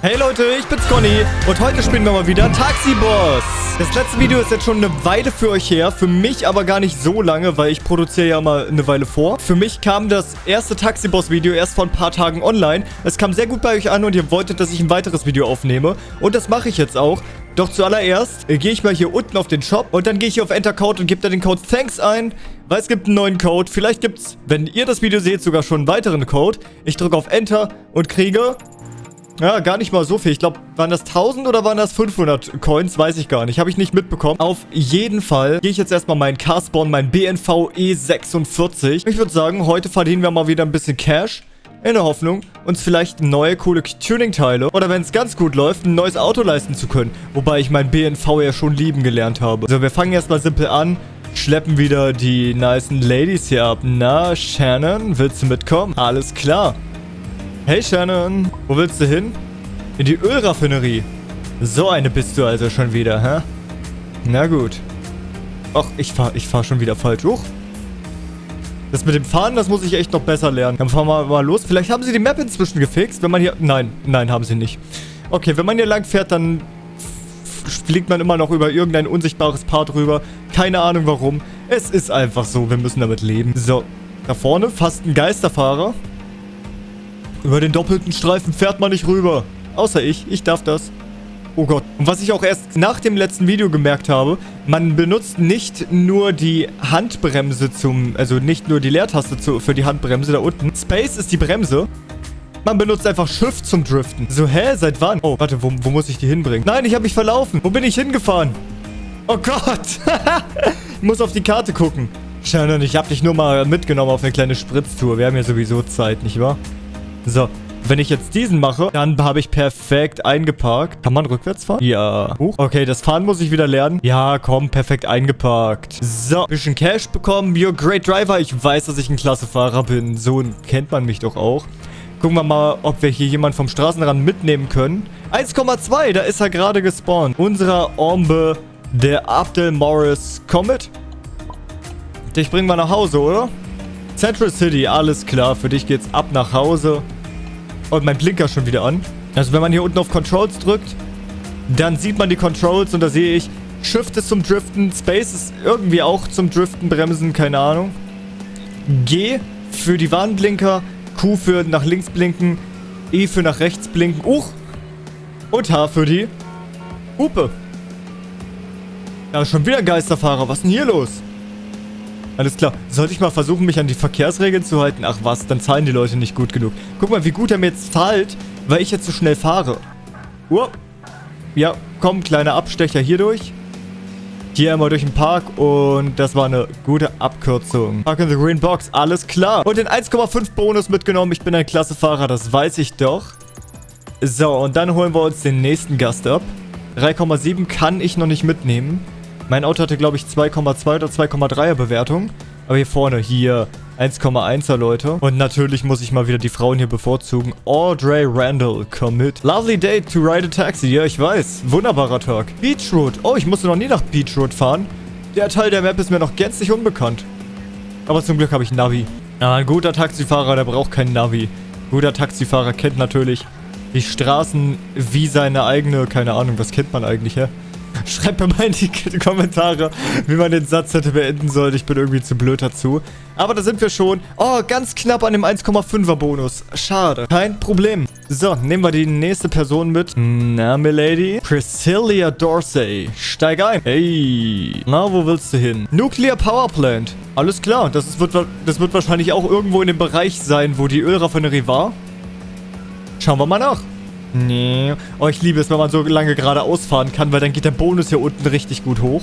Hey Leute, ich bin's Conny und heute spielen wir mal wieder Taxi Boss. Das letzte Video ist jetzt schon eine Weile für euch her, für mich aber gar nicht so lange, weil ich produziere ja mal eine Weile vor. Für mich kam das erste Taxi Boss Video erst vor ein paar Tagen online. Es kam sehr gut bei euch an und ihr wolltet, dass ich ein weiteres Video aufnehme und das mache ich jetzt auch. Doch zuallererst äh, gehe ich mal hier unten auf den Shop und dann gehe ich hier auf Enter Code und gebe da den Code THANKS ein, weil es gibt einen neuen Code. Vielleicht gibt's, wenn ihr das Video seht, sogar schon einen weiteren Code. Ich drücke auf Enter und kriege ja, gar nicht mal so viel. Ich glaube, waren das 1000 oder waren das 500 Coins? Weiß ich gar nicht. Habe ich nicht mitbekommen. Auf jeden Fall gehe ich jetzt erstmal meinen Carspawn, mein BNV E46. Ich würde sagen, heute verdienen wir mal wieder ein bisschen Cash. In der Hoffnung, uns vielleicht neue coole Tuning-Teile oder wenn es ganz gut läuft, ein neues Auto leisten zu können. Wobei ich mein BNV ja schon lieben gelernt habe. So, wir fangen erstmal simpel an. Schleppen wieder die nicen Ladies hier ab. Na, Shannon, willst du mitkommen? Alles klar. Hey Shannon, wo willst du hin? In die Ölraffinerie. So eine bist du also schon wieder, hä? Na gut. Ach, ich fahr, ich fahr schon wieder falsch hoch. Das mit dem Fahren, das muss ich echt noch besser lernen. Dann fahren wir mal los. Vielleicht haben sie die Map inzwischen gefixt, wenn man hier... Nein, nein, haben sie nicht. Okay, wenn man hier lang fährt, dann fliegt man immer noch über irgendein unsichtbares Part rüber. Keine Ahnung warum. Es ist einfach so, wir müssen damit leben. So, da vorne fast ein Geisterfahrer. Über den doppelten Streifen fährt man nicht rüber. Außer ich. Ich darf das. Oh Gott. Und was ich auch erst nach dem letzten Video gemerkt habe, man benutzt nicht nur die Handbremse zum, also nicht nur die Leertaste zu, für die Handbremse da unten. Space ist die Bremse. Man benutzt einfach Shift zum Driften. So, hä? Seit wann? Oh, warte, wo, wo muss ich die hinbringen? Nein, ich habe mich verlaufen. Wo bin ich hingefahren? Oh Gott. ich muss auf die Karte gucken. Shannon, ich habe dich nur mal mitgenommen auf eine kleine Spritztour. Wir haben ja sowieso Zeit, nicht wahr? So, wenn ich jetzt diesen mache, dann habe ich perfekt eingeparkt. Kann man rückwärts fahren? Ja. Huch. Okay, das Fahren muss ich wieder lernen. Ja, komm, perfekt eingeparkt. So, bisschen Cash bekommen. You're a great driver. Ich weiß, dass ich ein klasse Fahrer bin. So kennt man mich doch auch. Gucken wir mal, ob wir hier jemanden vom Straßenrand mitnehmen können. 1,2, da ist er gerade gespawnt. Unserer Ombe, der Abdel Morris Comet. Dich bringen wir nach Hause, oder? Central City, alles klar. Für dich geht's ab nach Hause. Und mein Blinker schon wieder an. Also wenn man hier unten auf Controls drückt, dann sieht man die Controls und da sehe ich, Shift ist zum Driften, Space ist irgendwie auch zum Driften, Bremsen, keine Ahnung. G für die Warnblinker, Q für nach links blinken, E für nach rechts blinken, Uch. Und H für die Hupe. Ja, schon wieder Geisterfahrer. Was ist denn hier los? Alles klar. Sollte ich mal versuchen, mich an die Verkehrsregeln zu halten? Ach was, dann zahlen die Leute nicht gut genug. Guck mal, wie gut er mir jetzt zahlt, weil ich jetzt so schnell fahre. Uh. Ja, komm, kleiner Abstecher hier durch. Hier einmal durch den Park und das war eine gute Abkürzung. Park in the Green Box, alles klar. Und den 1,5 Bonus mitgenommen. Ich bin ein klasse Fahrer, das weiß ich doch. So, und dann holen wir uns den nächsten Gast ab. 3,7 kann ich noch nicht mitnehmen. Mein Auto hatte, glaube ich, 2,2 oder 2,3er Bewertung. Aber hier vorne, hier 1,1er, Leute. Und natürlich muss ich mal wieder die Frauen hier bevorzugen. Audrey Randall, komm mit. Lovely day to ride a taxi. Ja, ich weiß. Wunderbarer Tag. Beach Road. Oh, ich musste noch nie nach Beach Road fahren. Der Teil der Map ist mir noch gänzlich unbekannt. Aber zum Glück habe ich Navi. Ja, ein guter Taxifahrer, der braucht kein Navi. Guter Taxifahrer kennt natürlich die Straßen wie seine eigene... Keine Ahnung, was kennt man eigentlich, hä? Schreibt mir mal in die Kommentare, wie man den Satz hätte beenden sollen. Ich bin irgendwie zu blöd dazu. Aber da sind wir schon. Oh, ganz knapp an dem 1,5er Bonus. Schade. Kein Problem. So, nehmen wir die nächste Person mit. Na, Milady? Priscilla Dorsey. Steig ein. Hey. Na, wo willst du hin? Nuclear Power Plant. Alles klar. Das, wird, das wird wahrscheinlich auch irgendwo in dem Bereich sein, wo die Ölraffinerie war. Schauen wir mal nach. Nee. Oh, ich liebe es, wenn man so lange geradeaus fahren kann, weil dann geht der Bonus hier unten richtig gut hoch.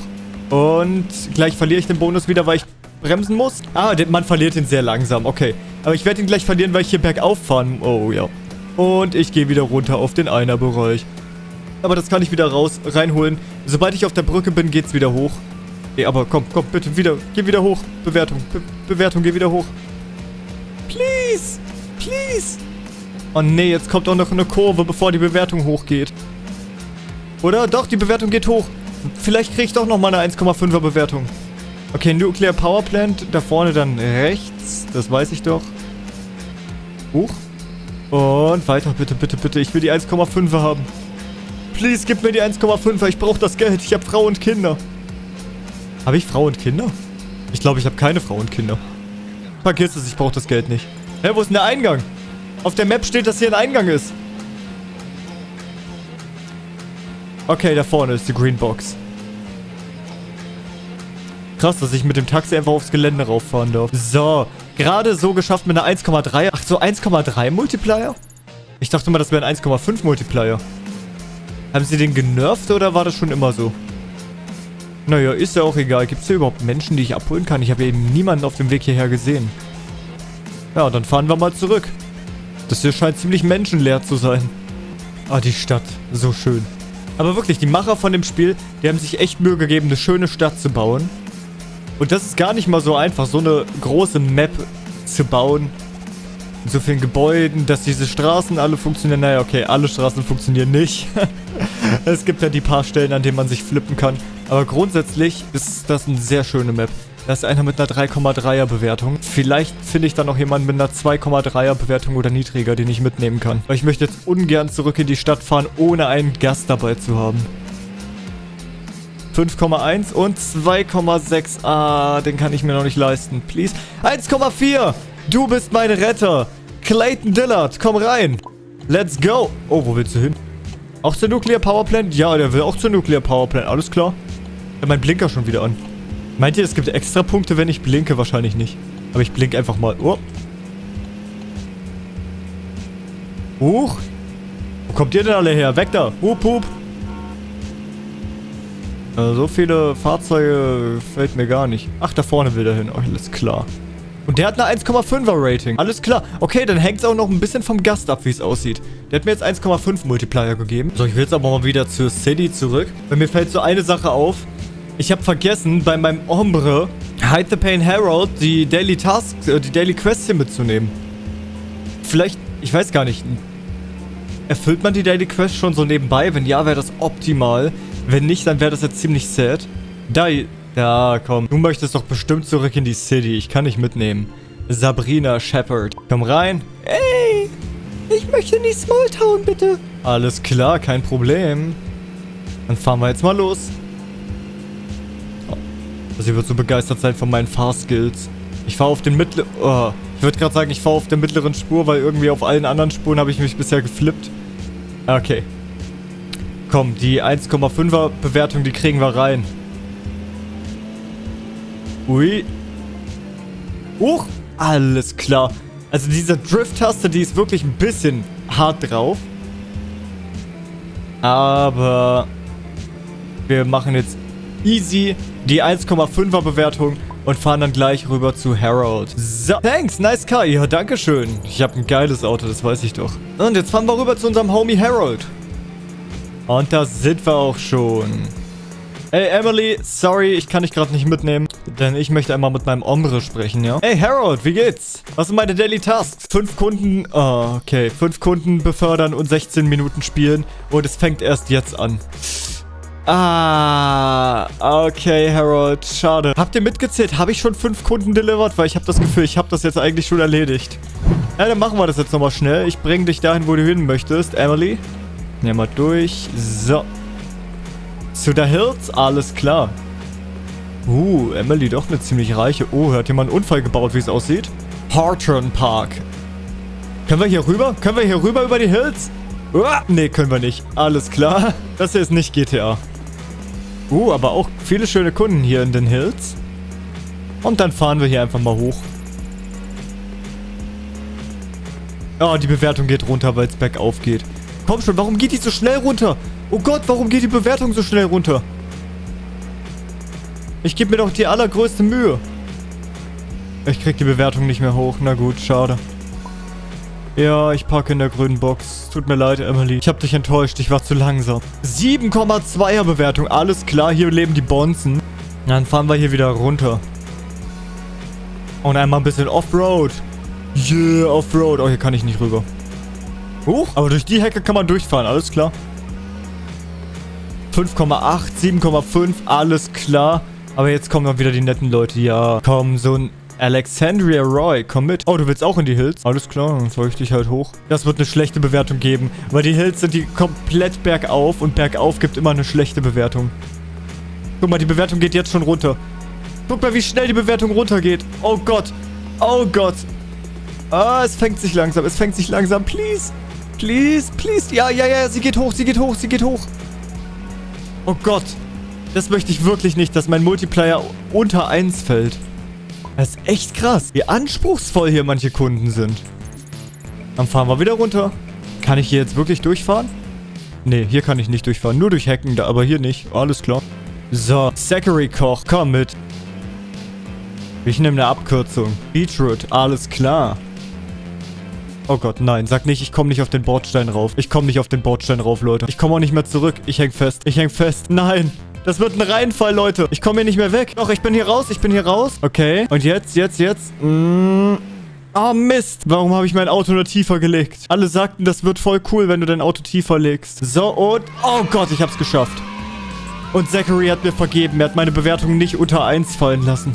Und gleich verliere ich den Bonus wieder, weil ich bremsen muss. Ah, man verliert ihn sehr langsam. Okay. Aber ich werde ihn gleich verlieren, weil ich hier bergauf fahren... Oh, ja. Und ich gehe wieder runter auf den Einer-Bereich. Aber das kann ich wieder raus, reinholen. Sobald ich auf der Brücke bin, geht's wieder hoch. Nee, aber komm, komm, bitte, wieder. Geh wieder hoch. Bewertung. Be Bewertung, geh wieder hoch. Please. Please. Oh nee, jetzt kommt auch noch eine Kurve, bevor die Bewertung hochgeht. Oder? Doch, die Bewertung geht hoch. Vielleicht kriege ich doch noch mal eine 1,5er Bewertung. Okay, Nuclear Power Plant. Da vorne dann rechts. Das weiß ich doch. Hoch. Und weiter, bitte, bitte, bitte. Ich will die 1,5er haben. Please, gib mir die 1,5er. Ich brauche das Geld. Ich habe Frau und Kinder. Habe ich Frau und Kinder? Ich glaube, ich habe keine Frau und Kinder. Vergiss es, ich brauche das Geld nicht. Hä, wo ist denn der Eingang? Auf der Map steht, dass hier ein Eingang ist. Okay, da vorne ist die Green Box. Krass, dass ich mit dem Taxi einfach aufs Gelände rauffahren darf. So, gerade so geschafft mit einer 1,3. Ach, so 1,3 Multiplier? Ich dachte mal, das wäre ein 1,5 Multiplier. Haben sie den genervt oder war das schon immer so? Naja, ist ja auch egal. Gibt es hier überhaupt Menschen, die ich abholen kann? Ich habe eben niemanden auf dem Weg hierher gesehen. Ja, dann fahren wir mal zurück. Das hier scheint ziemlich menschenleer zu sein. Ah, die Stadt. So schön. Aber wirklich, die Macher von dem Spiel, die haben sich echt Mühe gegeben, eine schöne Stadt zu bauen. Und das ist gar nicht mal so einfach, so eine große Map zu bauen. Mit so vielen Gebäuden, dass diese Straßen alle funktionieren. Naja, okay, alle Straßen funktionieren nicht. es gibt ja die paar Stellen, an denen man sich flippen kann. Aber grundsätzlich ist das eine sehr schöne Map. Da ist einer mit einer 3,3er Bewertung. Vielleicht finde ich dann noch jemanden mit einer 2,3er Bewertung oder niedriger, den ich mitnehmen kann. Weil ich möchte jetzt ungern zurück in die Stadt fahren, ohne einen Gast dabei zu haben. 5,1 und 2,6. Ah, den kann ich mir noch nicht leisten. Please. 1,4. Du bist mein Retter. Clayton Dillard, komm rein. Let's go. Oh, wo willst du hin? Auch zur Nuclear Power Plant? Ja, der will auch zur Nuclear Power Plant. Alles klar. Ich habe meinen Blinker schon wieder an. Meint ihr, es gibt extra Punkte, wenn ich blinke? Wahrscheinlich nicht. Aber ich blink einfach mal. Oh. Huch. Wo kommt ihr denn alle her? Weg da. Hup, hup. Also so viele Fahrzeuge fällt mir gar nicht. Ach, da vorne will er hin. Oh, alles klar. Und der hat eine 1,5er Rating. Alles klar. Okay, dann hängt es auch noch ein bisschen vom Gast ab, wie es aussieht. Der hat mir jetzt 1,5 Multiplier gegeben. So, ich will jetzt aber mal wieder zur City zurück. Weil mir fällt so eine Sache auf. Ich habe vergessen, bei meinem Ombre Hide the Pain Herald die Daily Tasks, äh, die Daily Quests hier mitzunehmen. Vielleicht, ich weiß gar nicht. Erfüllt man die Daily Quest schon so nebenbei? Wenn ja, wäre das optimal. Wenn nicht, dann wäre das jetzt ziemlich sad. Da, ja, komm. Du möchtest doch bestimmt zurück in die City. Ich kann dich mitnehmen. Sabrina Shepard. Komm rein. Ey, ich möchte in die Small Town, bitte. Alles klar, kein Problem. Dann fahren wir jetzt mal los. Sie wird so begeistert sein von meinen Fahrskills. Ich fahre auf den mittleren... Oh, ich würde gerade sagen, ich fahre auf der mittleren Spur, weil irgendwie auf allen anderen Spuren habe ich mich bisher geflippt. Okay. Komm, die 1,5er Bewertung, die kriegen wir rein. Ui. Huch, alles klar. Also diese Drift-Taste, die ist wirklich ein bisschen hart drauf. Aber wir machen jetzt easy die 1,5er Bewertung und fahren dann gleich rüber zu Harold. So, thanks, nice car. Ja, danke schön. Ich habe ein geiles Auto, das weiß ich doch. Und jetzt fahren wir rüber zu unserem Homie Harold. Und da sind wir auch schon. Hey Emily, sorry, ich kann dich gerade nicht mitnehmen, denn ich möchte einmal mit meinem Ombre sprechen, ja? Hey Harold, wie geht's? Was sind meine Daily Tasks? Fünf Kunden, oh, okay, fünf Kunden befördern und 16 Minuten spielen und es fängt erst jetzt an. Ah, okay, Harold. Schade. Habt ihr mitgezählt? Habe ich schon fünf Kunden delivered? Weil ich habe das Gefühl, ich habe das jetzt eigentlich schon erledigt. Ja, dann machen wir das jetzt nochmal schnell. Ich bringe dich dahin, wo du hin möchtest. Emily. Nehmen wir durch. So. Zu der Hills? Alles klar. Uh, Emily doch eine ziemlich reiche. Oh, hat jemand einen Unfall gebaut, wie es aussieht? Hartron Park. Können wir hier rüber? Können wir hier rüber über die Hills? Uh, nee, können wir nicht. Alles klar. Das hier ist nicht GTA. Uh, aber auch viele schöne Kunden hier in den Hills. Und dann fahren wir hier einfach mal hoch. Oh, die Bewertung geht runter, weil es bergauf geht. Komm schon, warum geht die so schnell runter? Oh Gott, warum geht die Bewertung so schnell runter? Ich gebe mir doch die allergrößte Mühe. Ich krieg die Bewertung nicht mehr hoch. Na gut, schade. Ja, ich parke in der grünen Box. Tut mir leid, Emily. Ich habe dich enttäuscht. Ich war zu langsam. 7,2er Bewertung. Alles klar, hier leben die Bonzen. Dann fahren wir hier wieder runter. Und einmal ein bisschen Offroad. Yeah, Offroad. Oh, hier kann ich nicht rüber. Huch, aber durch die Hecke kann man durchfahren. Alles klar. 5,8, 7,5. Alles klar. Aber jetzt kommen noch wieder die netten Leute. Ja, komm, so ein Alexandria Roy, komm mit. Oh, du willst auch in die Hills? Alles klar, dann soll ich dich halt hoch. Das wird eine schlechte Bewertung geben, weil die Hills sind die komplett bergauf und bergauf gibt immer eine schlechte Bewertung. Guck mal, die Bewertung geht jetzt schon runter. Guck mal, wie schnell die Bewertung runtergeht. Oh Gott. Oh Gott. Ah, es fängt sich langsam. Es fängt sich langsam. Please. Please, please. Ja, ja, ja. Sie geht hoch, sie geht hoch, sie geht hoch. Oh Gott. Das möchte ich wirklich nicht, dass mein Multiplayer unter 1 fällt. Das ist echt krass, wie anspruchsvoll hier manche Kunden sind. Dann fahren wir wieder runter. Kann ich hier jetzt wirklich durchfahren? Nee, hier kann ich nicht durchfahren. Nur durch Hecken, aber hier nicht. Alles klar. So, Zachary Koch, komm mit. Ich nehme eine Abkürzung. Beetroot, alles klar. Oh Gott, nein. Sag nicht, ich komme nicht auf den Bordstein rauf. Ich komme nicht auf den Bordstein rauf, Leute. Ich komme auch nicht mehr zurück. Ich häng fest. Ich häng fest. Nein. Das wird ein Reinfall, Leute. Ich komme hier nicht mehr weg. Doch, ich bin hier raus. Ich bin hier raus. Okay. Und jetzt, jetzt, jetzt. Mm. Oh, Mist. Warum habe ich mein Auto nur tiefer gelegt? Alle sagten, das wird voll cool, wenn du dein Auto tiefer legst. So, und... Oh Gott, ich hab's geschafft. Und Zachary hat mir vergeben. Er hat meine Bewertung nicht unter 1 fallen lassen.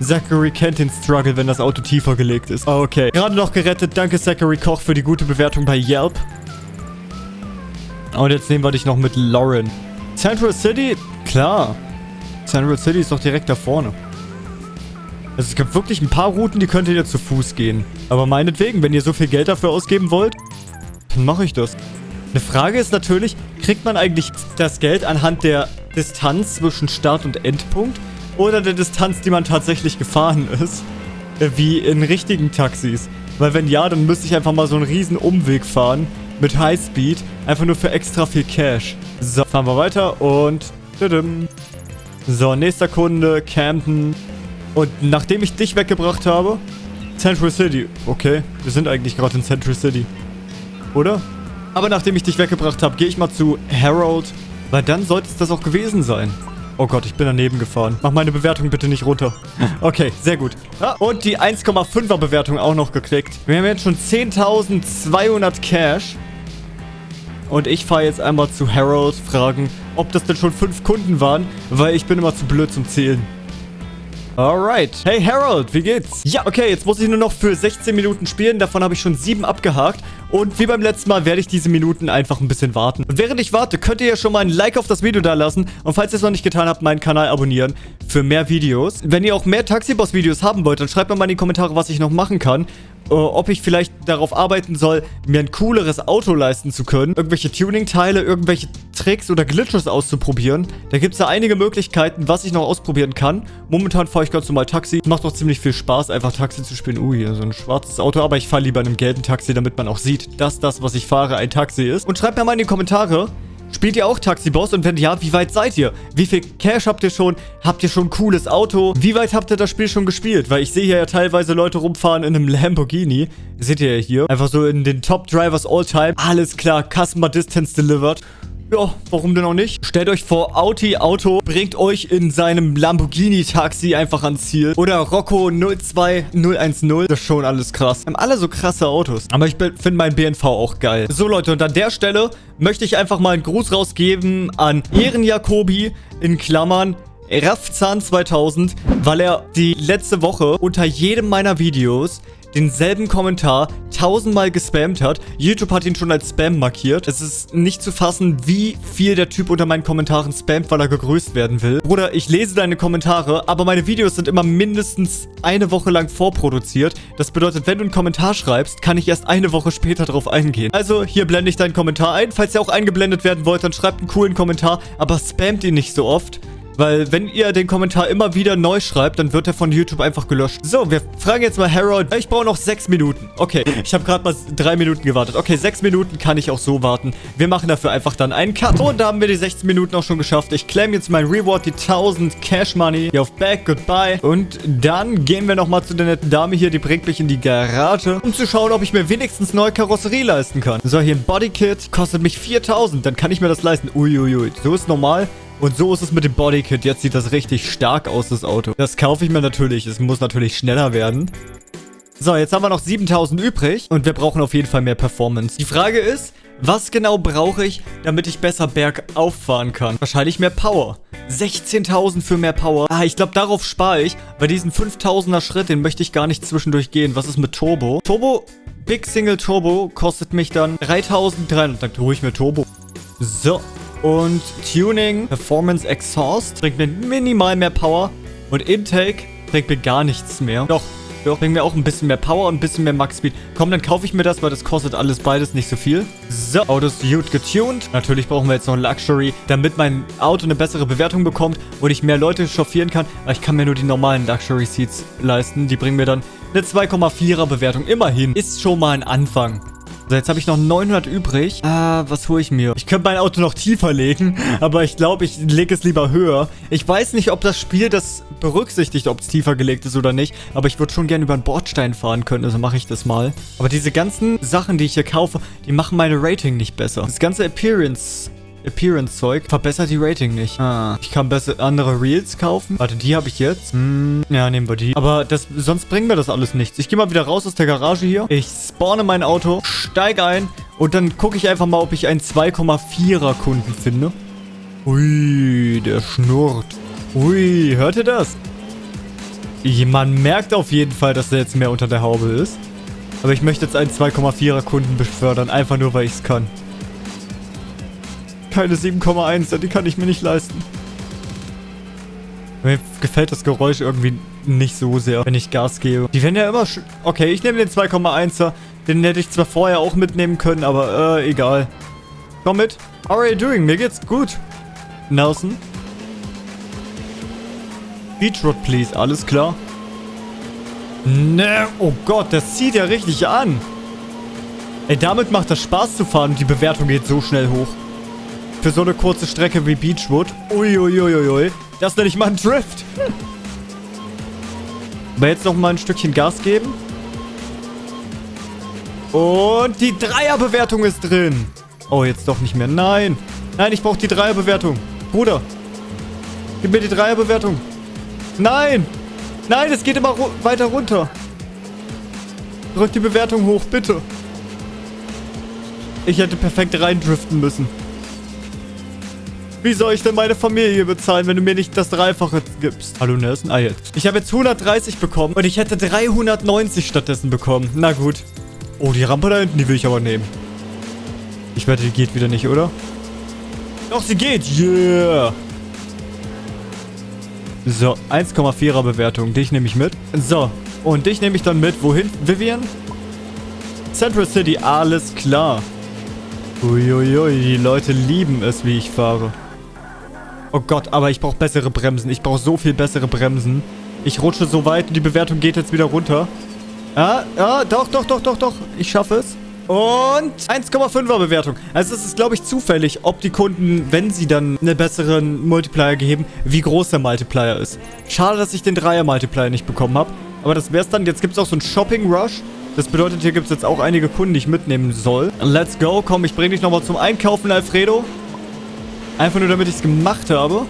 Zachary kennt den Struggle, wenn das Auto tiefer gelegt ist. Okay. Gerade noch gerettet. Danke, Zachary Koch, für die gute Bewertung bei Yelp. Und jetzt nehmen wir dich noch mit Lauren. Central City? Klar. Central City ist doch direkt da vorne. Also es gibt wirklich ein paar Routen, die könnt ihr zu Fuß gehen. Aber meinetwegen, wenn ihr so viel Geld dafür ausgeben wollt, dann mache ich das. Eine Frage ist natürlich, kriegt man eigentlich das Geld anhand der Distanz zwischen Start und Endpunkt oder der Distanz, die man tatsächlich gefahren ist? Äh, wie in richtigen Taxis. Weil wenn ja, dann müsste ich einfach mal so einen riesen Umweg fahren mit Highspeed, einfach nur für extra viel Cash. So, fahren wir weiter und... So, nächster Kunde, Camden. Und nachdem ich dich weggebracht habe, Central City. Okay, wir sind eigentlich gerade in Central City. Oder? Aber nachdem ich dich weggebracht habe, gehe ich mal zu Harold, weil dann sollte es das auch gewesen sein. Oh Gott, ich bin daneben gefahren. Mach meine Bewertung bitte nicht runter. Okay, sehr gut. Ah, und die 1,5er Bewertung auch noch gekriegt. Wir haben jetzt schon 10.200 Cash. Und ich fahre jetzt einmal zu Harold, fragen, ob das denn schon fünf Kunden waren, weil ich bin immer zu blöd zum Zählen. Alright. Hey Harold, wie geht's? Ja, okay, jetzt muss ich nur noch für 16 Minuten spielen. Davon habe ich schon sieben abgehakt. Und wie beim letzten Mal werde ich diese Minuten einfach ein bisschen warten. Und während ich warte, könnt ihr ja schon mal ein Like auf das Video da lassen. Und falls ihr es noch nicht getan habt, meinen Kanal abonnieren für mehr Videos. Wenn ihr auch mehr Taxiboss-Videos haben wollt, dann schreibt mir mal in die Kommentare, was ich noch machen kann. Uh, ob ich vielleicht darauf arbeiten soll, mir ein cooleres Auto leisten zu können, irgendwelche Tuning-Teile, irgendwelche Tricks oder Glitches auszuprobieren. Da gibt es ja einige Möglichkeiten, was ich noch ausprobieren kann. Momentan fahre ich ganz normal Taxi. Macht doch ziemlich viel Spaß, einfach Taxi zu spielen. Uh, hier so ein schwarzes Auto, aber ich fahre lieber in einem gelben Taxi, damit man auch sieht, dass das, was ich fahre, ein Taxi ist. Und schreibt mir mal in die Kommentare, Spielt ihr auch Taxi-Boss? Und wenn ja, wie weit seid ihr? Wie viel Cash habt ihr schon? Habt ihr schon ein cooles Auto? Wie weit habt ihr das Spiel schon gespielt? Weil ich sehe hier ja teilweise Leute rumfahren in einem Lamborghini. Seht ihr hier. Einfach so in den Top Drivers All Time. Alles klar, Customer Distance Delivered. Ja, warum denn auch nicht? Stellt euch vor, Audi Auto bringt euch in seinem Lamborghini-Taxi einfach ans Ziel. Oder Rocco 02010. Das ist schon alles krass. Haben alle so krasse Autos. Aber ich finde meinen BNV auch geil. So, Leute, und an der Stelle möchte ich einfach mal einen Gruß rausgeben an Ehrenjakobi in Klammern. Raffzahn 2000, weil er die letzte Woche unter jedem meiner Videos denselben Kommentar tausendmal gespammt hat. YouTube hat ihn schon als Spam markiert. Es ist nicht zu fassen, wie viel der Typ unter meinen Kommentaren spammt, weil er gegrüßt werden will. Bruder, ich lese deine Kommentare, aber meine Videos sind immer mindestens eine Woche lang vorproduziert. Das bedeutet, wenn du einen Kommentar schreibst, kann ich erst eine Woche später darauf eingehen. Also, hier blende ich deinen Kommentar ein. Falls ihr auch eingeblendet werden wollt, dann schreibt einen coolen Kommentar, aber spammt ihn nicht so oft. Weil wenn ihr den Kommentar immer wieder neu schreibt, dann wird er von YouTube einfach gelöscht. So, wir fragen jetzt mal Harold. Ich brauche noch sechs Minuten. Okay, ich habe gerade mal drei Minuten gewartet. Okay, sechs Minuten kann ich auch so warten. Wir machen dafür einfach dann einen Cut. Und da haben wir die 16 Minuten auch schon geschafft. Ich claim jetzt mein Reward, die 1000 Cash Money. Hier auf Back, Goodbye. Und dann gehen wir nochmal zu der netten Dame hier. Die bringt mich in die Garage, um zu schauen, ob ich mir wenigstens neue Karosserie leisten kann. So, hier ein Bodykit. Kostet mich 4000. Dann kann ich mir das leisten. Uiuiui. So ist normal. Und so ist es mit dem Bodykit. Jetzt sieht das richtig stark aus, das Auto. Das kaufe ich mir natürlich. Es muss natürlich schneller werden. So, jetzt haben wir noch 7000 übrig und wir brauchen auf jeden Fall mehr Performance. Die Frage ist, was genau brauche ich, damit ich besser bergauf fahren kann? Wahrscheinlich mehr Power. 16.000 für mehr Power. Ah, ich glaube, darauf spare ich, weil diesen 5.000er Schritt, den möchte ich gar nicht zwischendurch gehen. Was ist mit Turbo? Turbo, Big Single Turbo kostet mich dann 3.300. Dann tue ich mir Turbo. So, und Tuning, Performance Exhaust bringt mir minimal mehr Power. Und Intake bringt mir gar nichts mehr. Doch, doch, bringt mir auch ein bisschen mehr Power und ein bisschen mehr Max Speed. Komm, dann kaufe ich mir das, weil das kostet alles beides nicht so viel. So, Auto ist gut getuned. Natürlich brauchen wir jetzt noch ein Luxury, damit mein Auto eine bessere Bewertung bekommt und ich mehr Leute chauffieren kann. Aber ich kann mir nur die normalen Luxury Seats leisten. Die bringen mir dann eine 2,4er Bewertung. Immerhin. Ist schon mal ein Anfang. So, jetzt habe ich noch 900 übrig. Ah, was hole ich mir? Ich könnte mein Auto noch tiefer legen, aber ich glaube, ich lege es lieber höher. Ich weiß nicht, ob das Spiel das berücksichtigt, ob es tiefer gelegt ist oder nicht, aber ich würde schon gerne über einen Bordstein fahren können, also mache ich das mal. Aber diese ganzen Sachen, die ich hier kaufe, die machen meine Rating nicht besser. Das ganze Appearance Appearance-Zeug verbessert die Rating nicht. Ah, ich kann besser andere Reels kaufen. Warte, die habe ich jetzt. Hm, ja, nehmen wir die. Aber das, sonst bringt mir das alles nichts. Ich gehe mal wieder raus aus der Garage hier. Ich spawne mein Auto, steige ein und dann gucke ich einfach mal, ob ich einen 2,4er Kunden finde. Ui, der schnurrt. Ui, hört ihr das? Man merkt auf jeden Fall, dass der jetzt mehr unter der Haube ist. Aber ich möchte jetzt einen 2,4er Kunden befördern, einfach nur, weil ich es kann. Keine 7,1, die kann ich mir nicht leisten. Mir gefällt das Geräusch irgendwie nicht so sehr, wenn ich Gas gebe. Die werden ja immer... Okay, ich nehme den 2,1er. Den hätte ich zwar vorher auch mitnehmen können, aber äh, egal. Komm mit. How are you doing? Mir geht's gut. Nelson. Beachroad, please. Alles klar. Ne, oh Gott, das zieht ja richtig an. Ey, damit macht das Spaß zu fahren und die Bewertung geht so schnell hoch. Für so eine kurze Strecke wie Beachwood. Uiuiuiui. Das nenne ich mal ein Drift. Aber jetzt noch mal ein Stückchen Gas geben. Und die Dreierbewertung ist drin. Oh, jetzt doch nicht mehr. Nein. Nein, ich brauche die Dreierbewertung. Bruder. Gib mir die Dreierbewertung. Nein. Nein, es geht immer ru weiter runter. Drück die Bewertung hoch, bitte. Ich hätte perfekt reindriften müssen. Wie soll ich denn meine Familie bezahlen, wenn du mir nicht das Dreifache gibst? Hallo Nelson? Ah, jetzt. Ich habe jetzt 130 bekommen und ich hätte 390 stattdessen bekommen. Na gut. Oh, die Rampe da hinten, die will ich aber nehmen. Ich wette, die geht wieder nicht, oder? Doch, sie geht. Yeah. So, 1,4er Bewertung. Dich nehme ich mit. So, und dich nehme ich dann mit. Wohin, Vivian? Central City, alles klar. Uiuiui, die Leute lieben es, wie ich fahre. Oh Gott, aber ich brauche bessere Bremsen. Ich brauche so viel bessere Bremsen. Ich rutsche so weit und die Bewertung geht jetzt wieder runter. Ja, ja, doch, doch, doch, doch, doch. Ich schaffe es. Und 1,5er Bewertung. Also es ist, glaube ich, zufällig, ob die Kunden, wenn sie dann einen besseren Multiplier geben, wie groß der Multiplier ist. Schade, dass ich den Dreier-Multiplier nicht bekommen habe. Aber das wäre es dann. Jetzt gibt es auch so einen Shopping-Rush. Das bedeutet, hier gibt es jetzt auch einige Kunden, die ich mitnehmen soll. Let's go. Komm, ich bringe dich nochmal zum Einkaufen, Alfredo. Einfach nur, damit ich es gemacht habe.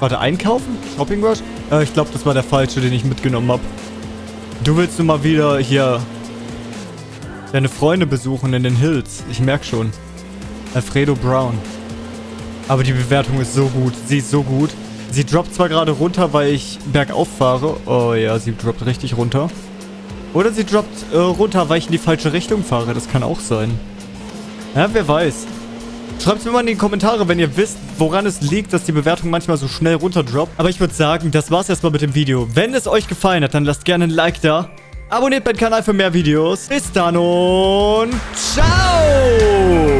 Warte, einkaufen? Shopping Rush? Äh, ich glaube, das war der falsche, den ich mitgenommen habe. Du willst nur mal wieder hier deine Freunde besuchen in den Hills. Ich merke schon. Alfredo Brown. Aber die Bewertung ist so gut. Sie ist so gut. Sie droppt zwar gerade runter, weil ich bergauf fahre. Oh ja, sie droppt richtig runter. Oder sie droppt äh, runter, weil ich in die falsche Richtung fahre. Das kann auch sein. Ja, wer weiß. Schreibt es mir mal in die Kommentare, wenn ihr wisst, woran es liegt, dass die Bewertung manchmal so schnell runterdroppt. Aber ich würde sagen, das war's erstmal mit dem Video. Wenn es euch gefallen hat, dann lasst gerne ein Like da. Abonniert meinen Kanal für mehr Videos. Bis dann und ciao!